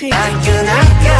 I can, I can